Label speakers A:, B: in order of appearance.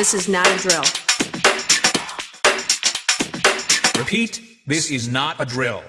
A: This is not a drill.
B: Repeat, this is not a drill.